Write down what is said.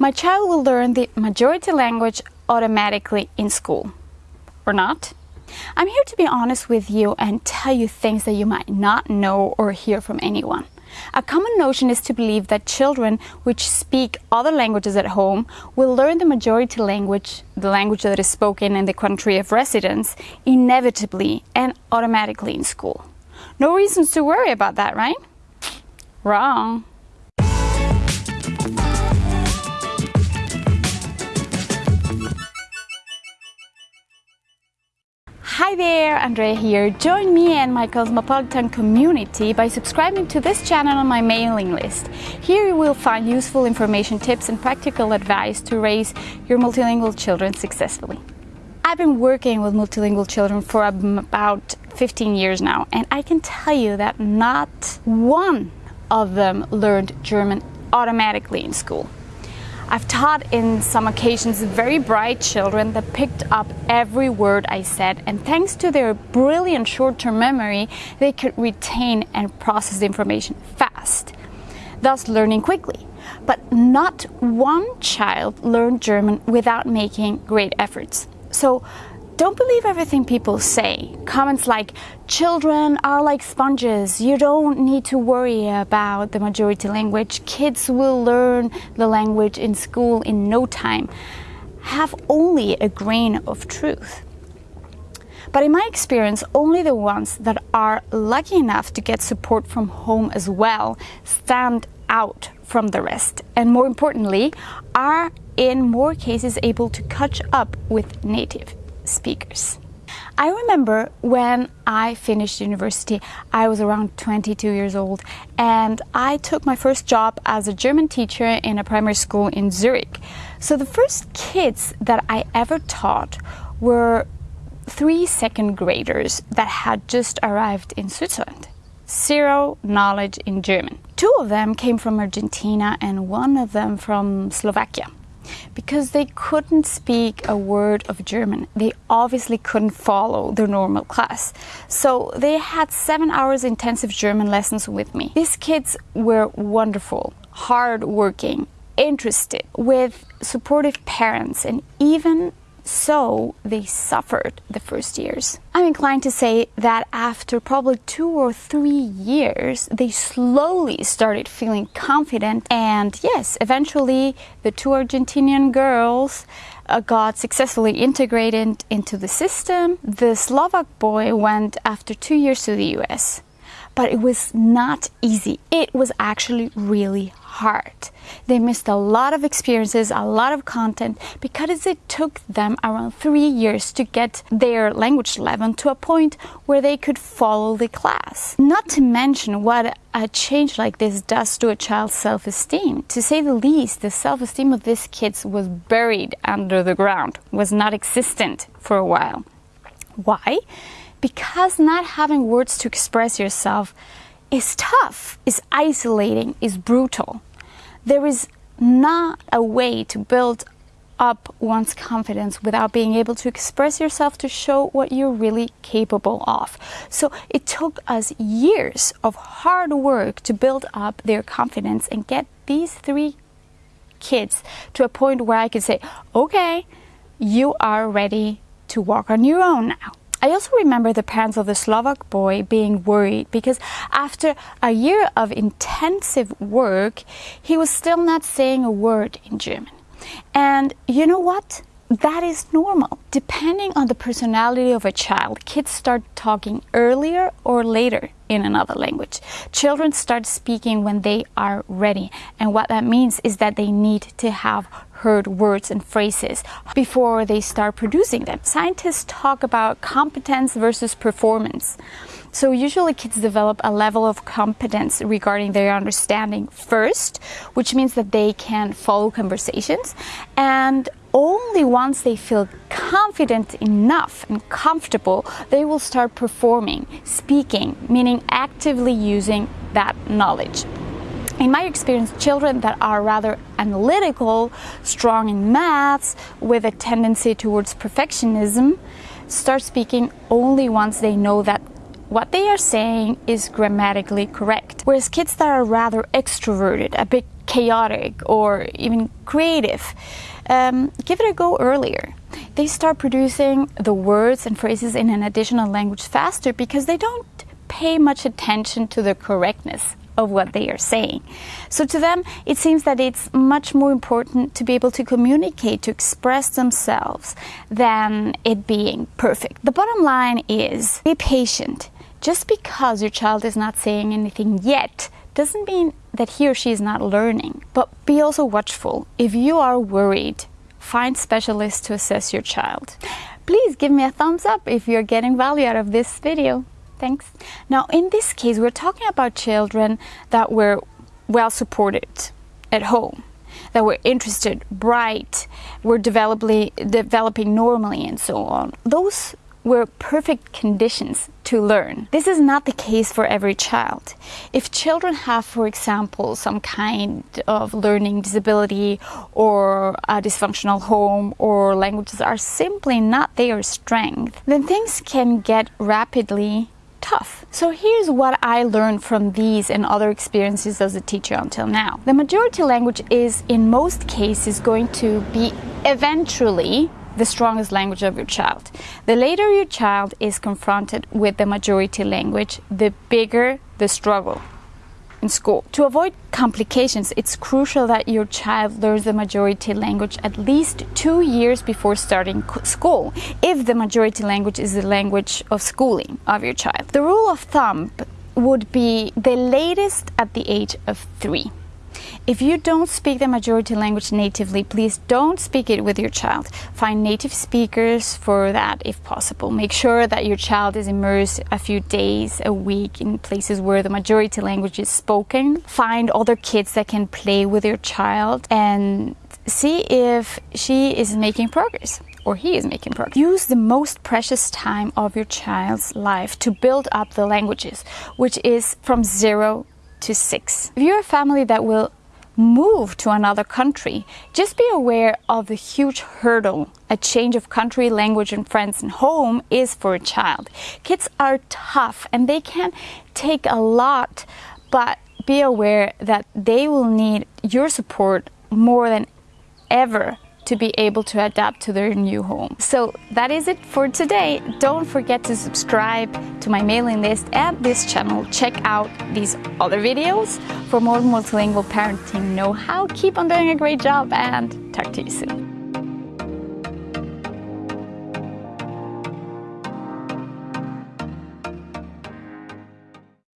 My child will learn the majority language automatically in school. Or not? I'm here to be honest with you and tell you things that you might not know or hear from anyone. A common notion is to believe that children which speak other languages at home will learn the majority language, the language that is spoken in the country of residence, inevitably and automatically in school. No reasons to worry about that, right? Wrong. Hi there, Andrea here. Join me and my cosmopolitan community by subscribing to this channel on my mailing list. Here you will find useful information, tips and practical advice to raise your multilingual children successfully. I've been working with multilingual children for about 15 years now and I can tell you that not one of them learned German automatically in school. I've taught in some occasions very bright children that picked up every word I said and thanks to their brilliant short-term memory they could retain and process the information fast, thus learning quickly. But not one child learned German without making great efforts. So don't believe everything people say. Comments like, children are like sponges, you don't need to worry about the majority language, kids will learn the language in school in no time, have only a grain of truth. But in my experience, only the ones that are lucky enough to get support from home as well stand out from the rest. And more importantly, are in more cases able to catch up with native speakers. I remember when I finished university, I was around 22 years old, and I took my first job as a German teacher in a primary school in Zurich. So the first kids that I ever taught were three second graders that had just arrived in Switzerland. Zero knowledge in German. Two of them came from Argentina and one of them from Slovakia because they couldn't speak a word of German. They obviously couldn't follow their normal class. So they had seven hours intensive German lessons with me. These kids were wonderful, hardworking, interested, with supportive parents, and even so they suffered the first years. I'm inclined to say that after probably two or three years, they slowly started feeling confident and yes, eventually the two Argentinian girls uh, got successfully integrated into the system. The Slovak boy went after two years to the US but it was not easy. It was actually really hard. They missed a lot of experiences, a lot of content, because it took them around three years to get their language level to a point where they could follow the class. Not to mention what a change like this does to a child's self-esteem. To say the least, the self-esteem of these kids was buried under the ground, was not existent for a while. Why? because not having words to express yourself is tough, is isolating, is brutal. There is not a way to build up one's confidence without being able to express yourself to show what you're really capable of. So it took us years of hard work to build up their confidence and get these three kids to a point where I could say, okay, you are ready to walk on your own now. I also remember the parents of the Slovak boy being worried because after a year of intensive work, he was still not saying a word in German. And you know what? That is normal. Depending on the personality of a child, kids start talking earlier or later in another language. Children start speaking when they are ready. And what that means is that they need to have heard words and phrases before they start producing them. Scientists talk about competence versus performance. So usually kids develop a level of competence regarding their understanding first, which means that they can follow conversations and only once they feel confident enough and comfortable, they will start performing, speaking, meaning actively using that knowledge. In my experience, children that are rather analytical, strong in maths, with a tendency towards perfectionism, start speaking only once they know that what they are saying is grammatically correct. Whereas kids that are rather extroverted, a bit chaotic or even creative, um, give it a go earlier. They start producing the words and phrases in an additional language faster because they don't pay much attention to the correctness of what they are saying. So to them, it seems that it's much more important to be able to communicate, to express themselves, than it being perfect. The bottom line is be patient. Just because your child is not saying anything yet doesn't mean that he or she is not learning. But be also watchful. If you are worried, find specialists to assess your child. Please give me a thumbs up if you're getting value out of this video. Thanks. Now, in this case, we're talking about children that were well supported at home, that were interested, bright, were developing, developing normally, and so on. Those were perfect conditions to learn. This is not the case for every child. If children have, for example, some kind of learning disability or a dysfunctional home or languages are simply not their strength, then things can get rapidly tough. So here's what I learned from these and other experiences as a teacher until now. The majority language is in most cases going to be eventually the strongest language of your child. The later your child is confronted with the majority language, the bigger the struggle in school. To avoid complications, it's crucial that your child learns the majority language at least two years before starting school, if the majority language is the language of schooling of your child. The rule of thumb would be the latest at the age of three. If you don't speak the majority language natively, please don't speak it with your child. Find native speakers for that if possible. Make sure that your child is immersed a few days a week in places where the majority language is spoken. Find other kids that can play with your child and see if she is making progress or he is making progress. Use the most precious time of your child's life to build up the languages, which is from zero to six. If you're a family that will move to another country, just be aware of the huge hurdle a change of country, language, and friends and home is for a child. Kids are tough and they can take a lot, but be aware that they will need your support more than ever to be able to adapt to their new home. So that is it for today. Don't forget to subscribe to my mailing list and this channel. Check out these other videos for more multilingual parenting know-how. Keep on doing a great job and talk to you soon.